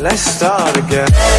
Let's start again.